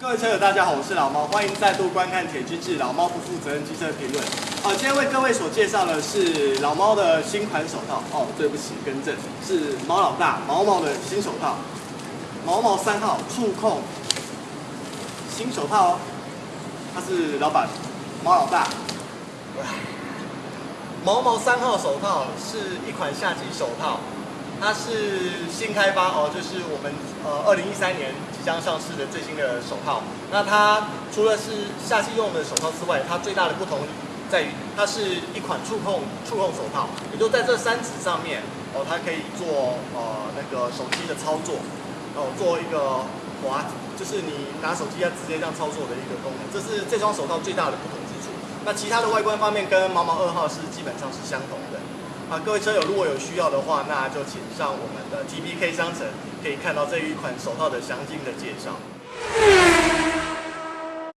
各位车友，大家好，我是老猫，欢迎再度观看《铁之志》老猫不负责任机车评论。好，今天为各位所介绍的是老猫的新款手套。哦，对不起，更正，是猫老大毛毛的新手套，毛毛三号触控新手套。他是老板毛老大。毛毛三号手套是一款夏季手套，它是新开发哦，就是我们呃二零一三年即将上市的最新的手套。那它除了是夏季用的手套之外，它最大的不同在于它是一款触控触控手套，也就在这三指上面哦，它可以做呃那个手机的操作哦，做一个滑，就是你拿手机要直接这样操作的一个功能。这是这双手套最大的不同之处。那其他的外观方面跟毛毛二号是基本上是相同的。啊，各位车友如果有需要的话，那就请上我们的 T B K 商城，可以看到这一款手套的详尽的介绍。